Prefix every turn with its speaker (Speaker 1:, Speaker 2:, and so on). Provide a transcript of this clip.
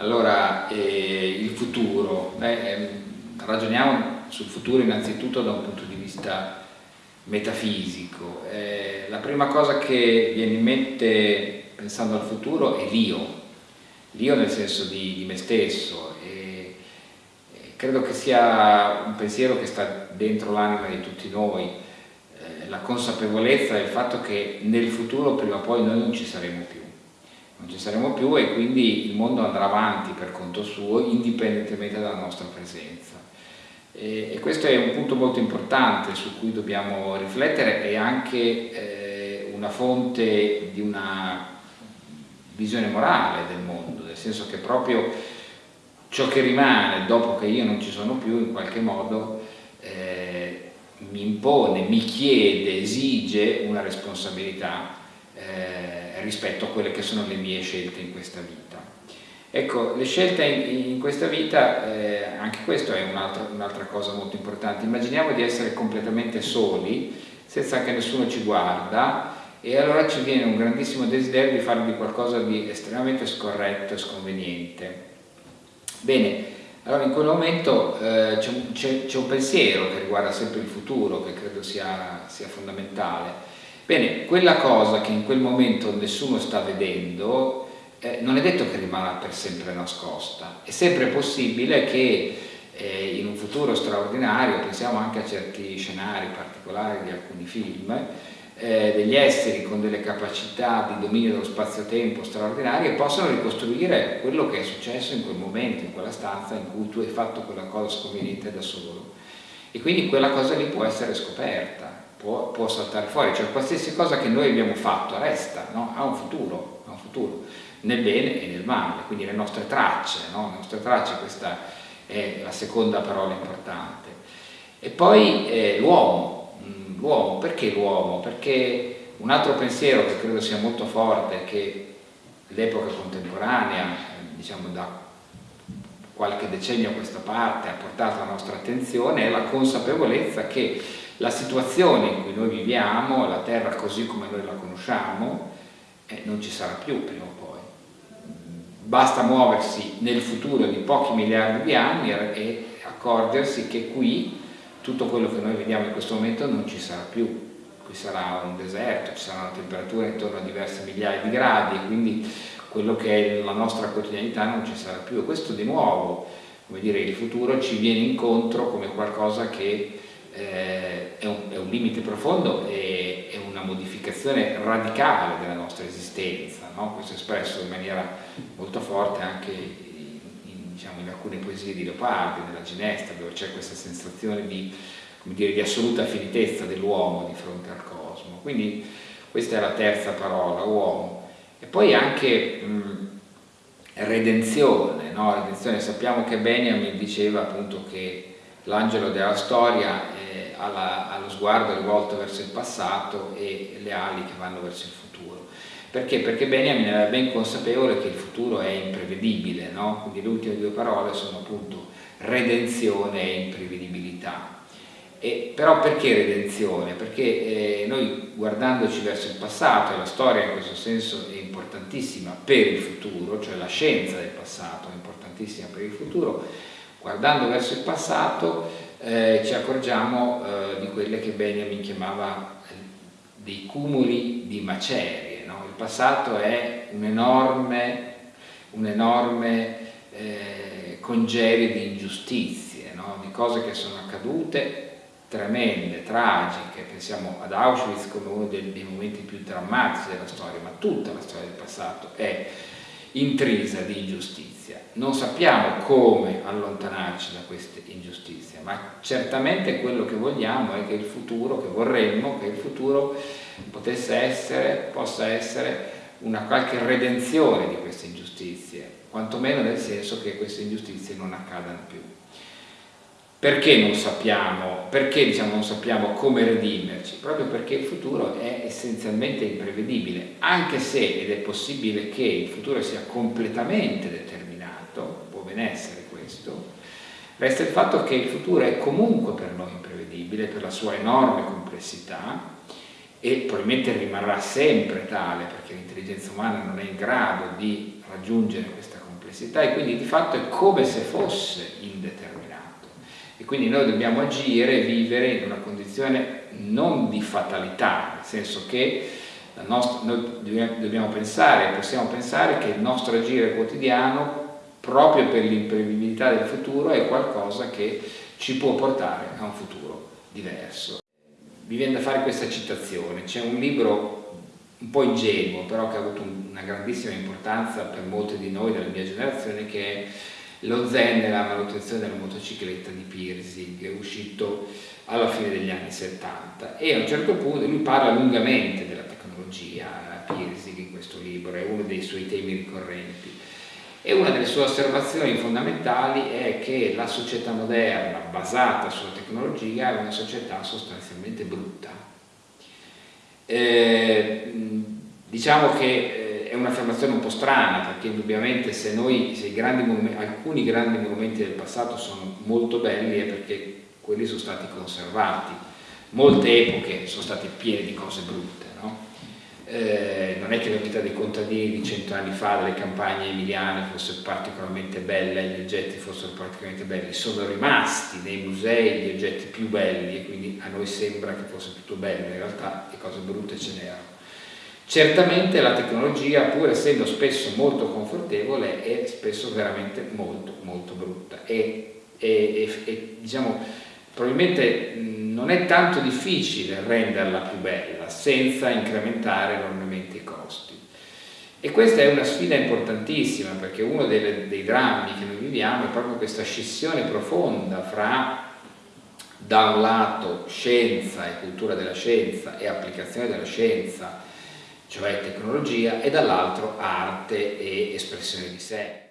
Speaker 1: Allora, eh, il futuro, eh, ragioniamo sul futuro innanzitutto da un punto di vista metafisico. Eh, la prima cosa che viene in mente pensando al futuro è l'io, l'io nel senso di, di me stesso. E, credo che sia un pensiero che sta dentro l'anima di tutti noi, eh, la consapevolezza del fatto che nel futuro prima o poi noi non ci saremo più non ci saremo più e quindi il mondo andrà avanti per conto suo indipendentemente dalla nostra presenza. E, e questo è un punto molto importante su cui dobbiamo riflettere e anche eh, una fonte di una visione morale del mondo, nel senso che proprio ciò che rimane dopo che io non ci sono più in qualche modo eh, mi impone, mi chiede, esige una responsabilità eh, rispetto a quelle che sono le mie scelte in questa vita. Ecco, le scelte in, in questa vita, eh, anche questo è un'altra un cosa molto importante, immaginiamo di essere completamente soli, senza che nessuno ci guarda, e allora ci viene un grandissimo desiderio di fare di qualcosa di estremamente scorretto e sconveniente. Bene, allora in quel momento eh, c'è un, pensiero che riguarda sempre il futuro, che credo sia, sia fondamentale, Bene, quella cosa che in quel momento nessuno sta vedendo eh, non è detto che rimarrà per sempre nascosta, è sempre possibile che eh, in un futuro straordinario, pensiamo anche a certi scenari particolari di alcuni film, eh, degli esseri con delle capacità di dominio dello spazio-tempo straordinarie possano ricostruire quello che è successo in quel momento, in quella stanza in cui tu hai fatto quella cosa sconveniente da solo. E quindi quella cosa lì può essere scoperta può, può, saltare fuori, cioè qualsiasi cosa che noi abbiamo fatto resta, no? ha un futuro, ha un futuro, nel bene e nel male, quindi le nostre tracce, no? le nostre tracce, questa è la seconda parola importante. E poi eh, l'uomo, mm, l'uomo, perché l'uomo? Perché un altro pensiero che credo sia molto forte, che l'epoca contemporanea, diciamo da qualche decennio a questa parte ha portato alla nostra attenzione, è la consapevolezza che la situazione in cui noi viviamo, la terra così come noi la conosciamo, eh, non ci sarà più prima o poi. Basta muoversi nel futuro di pochi miliardi di anni e accorgersi che qui tutto quello che noi vediamo in questo momento non ci sarà più. Qui sarà un deserto, ci sarà una temperatura intorno a diverse migliaia di gradi quindi quello che è la nostra quotidianità non ci sarà più. E questo di nuovo, come dire, il futuro ci viene incontro come qualcosa che eh, è, un, è, un, limite profondo e è una modificazione radicale della nostra esistenza, no? questo è espresso in maniera molto forte anche in, in, diciamo, in alcune poesie di Leopardi, nella Ginestra, dove c'è questa sensazione di, dire, di assoluta finitezza dell'uomo di fronte al cosmo. Quindi questa è la terza parola, uomo. E poi anche mh, redenzione, no? redenzione, sappiamo che Benjamin diceva appunto che l'angelo della storia eh, ha, la, ha, lo sguardo rivolto verso il passato e le ali che vanno verso il futuro. Perché? Perché Benjamin era ben consapevole che il futuro è imprevedibile, no? quindi le ultime due parole sono appunto redenzione e imprevedibilità. E, però perché redenzione? Perché eh, noi guardandoci verso il passato, e la storia in questo senso è importantissima per il futuro, cioè la scienza del passato è importantissima per il futuro, guardando verso il passato eh, ci accorgiamo eh, di quelle che Benjamin chiamava eh, dei cumuli di macerie. No? Il passato è un enorme, un enorme eh, congerie di ingiustizie, no? di cose che sono accadute tremende, tragiche, pensiamo ad Auschwitz come uno dei, dei momenti più drammatici della storia, ma tutta la storia del passato è intrisa di ingiustizia. Non sappiamo come allontanarci da queste ingiustizie, ma certamente quello che vogliamo è che il futuro, che vorremmo che il futuro potesse essere, possa essere una qualche redenzione di queste ingiustizie, quantomeno nel senso che queste ingiustizie non accadano più. Perché non sappiamo, perché diciamo non sappiamo come redimerci? Proprio perché il futuro è essenzialmente imprevedibile, anche se, ed è possibile che il futuro sia completamente determinato, può ben essere questo, resta il fatto che il futuro è comunque per noi imprevedibile per la sua enorme complessità e probabilmente rimarrà sempre tale perché l'intelligenza umana non è in grado di raggiungere questa complessità e quindi di fatto è come se fosse indeterminato e quindi noi dobbiamo agire e vivere in una condizione non di fatalità, nel senso che nostra, noi dobbiamo pensare, possiamo pensare che il nostro agire quotidiano proprio per l'imprevedibilità del futuro è qualcosa che ci può portare a un futuro diverso. Mi viene da fare questa citazione, c'è un libro un po' ingenuo, però che ha avuto una grandissima importanza per molti di noi della mia generazione, che è Lo Zen e la manutenzione della motocicletta di Pirsig, uscito alla fine degli anni 70 e a un certo punto lui parla lungamente della tecnologia, Pirsig in questo libro, è uno dei suoi temi ricorrenti e una delle sue osservazioni fondamentali è che la società moderna basata sulla tecnologia è una società sostanzialmente brutta. Eh, diciamo che un'affermazione un po' strana perché indubbiamente se, noi, se grandi alcuni grandi monumenti del passato sono molto belli è perché quelli sono stati conservati. Molte epoche sono state piene di cose brutte, no? Eh, non è che la vita dei contadini di cento anni fa, delle campagne emiliane, fosse particolarmente bella gli oggetti fossero particolarmente belli, sono rimasti nei musei gli oggetti più belli e quindi a noi sembra che fosse tutto bello, in realtà le cose brutte ce n'erano. Certamente la tecnologia, pur essendo spesso molto confortevole, è spesso veramente molto molto brutta e, e, e, e diciamo, probabilmente non è tanto difficile renderla più bella senza incrementare enormemente i costi. E questa è una sfida importantissima perché uno dei, dei drammi che noi viviamo è proprio questa scissione profonda fra da un lato scienza e cultura della scienza e applicazione della scienza, cioè tecnologia, e dall'altro arte e espressione di sé.